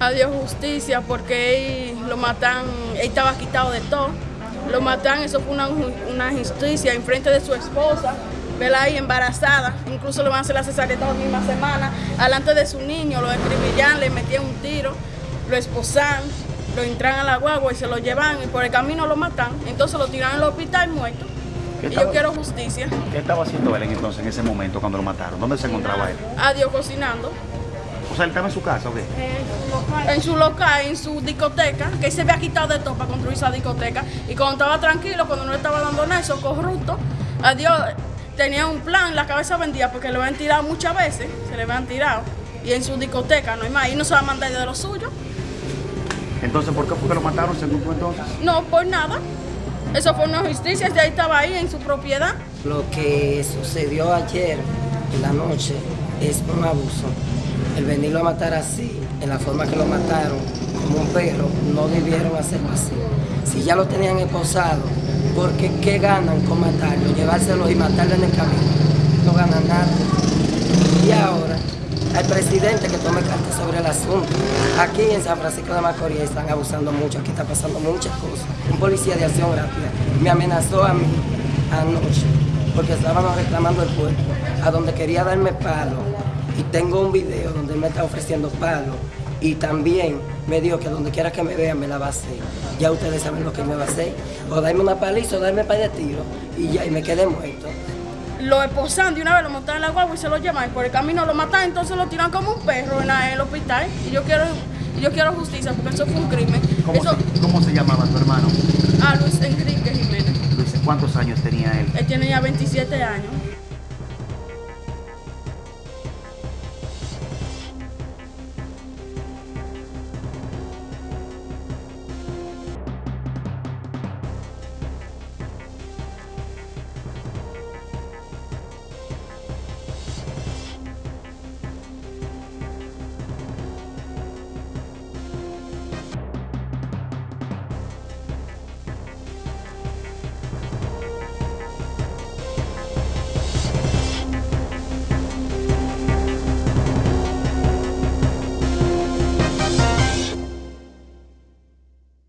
Adiós justicia porque él lo matan, él estaba quitado de todo. Lo matan, eso fue una, una injusticia en frente de su esposa, vela ahí embarazada, incluso le van a hacer la cesárea esta misma semana, delante de su niño, lo escribillan, le metían un tiro, lo esposan, lo entran a la guagua y se lo llevan y por el camino lo matan, entonces lo tiran al hospital muerto. Y yo quiero justicia. ¿Qué estaba haciendo él entonces en ese momento cuando lo mataron? ¿Dónde se encontraba él? Adiós cocinando. Sea, él estaba en su casa, ¿o qué? En su local, en su discoteca, que él se había quitado de todo para construir esa discoteca. Y cuando estaba tranquilo, cuando no estaba dando nada, esos corruptos, adiós, tenía un plan, la cabeza vendía porque le habían tirado muchas veces, se le habían tirado. Y en su discoteca, no hay más, y no se va a mandar de lo suyo. Entonces, ¿por qué fue que lo mataron según tú entonces? No, por nada. Eso fue una justicia, ya estaba ahí en su propiedad. Lo que sucedió ayer en la noche es un abuso. El venirlo a matar así, en la forma que lo mataron, como un perro, no debieron hacerlo así. Si ya lo tenían esposado, porque ¿qué ganan con matarlo? Llevárselo y matarlo en el camino. No ganan nada. Y ahora, al presidente que tome cartas sobre el asunto. Aquí en San Francisco de Macorís están abusando mucho, aquí está pasando muchas cosas. Un policía de acción rápida me amenazó a mí anoche porque estaban reclamando el puerto, a donde quería darme palo. Y tengo un video donde él me está ofreciendo palo. Y también me dijo que donde quiera que me vean me la va a hacer. Ya ustedes saben lo que me va a hacer. O darme una paliza o darme para de tiro. Y ya, y me quedé muerto lo esposan de una vez, lo montan en la guagua y se lo llevan. Y por el camino lo matan, entonces lo tiran como un perro en, el hospital. Y yo quiero, yo quiero justicia porque eso fue un crimen. ¿Cómo, se, ¿cómo se llamaba tu hermano? Ah, Luis Enrique Jiménez. Luis, ¿cuántos años tenía él? Él tiene ya 27 años.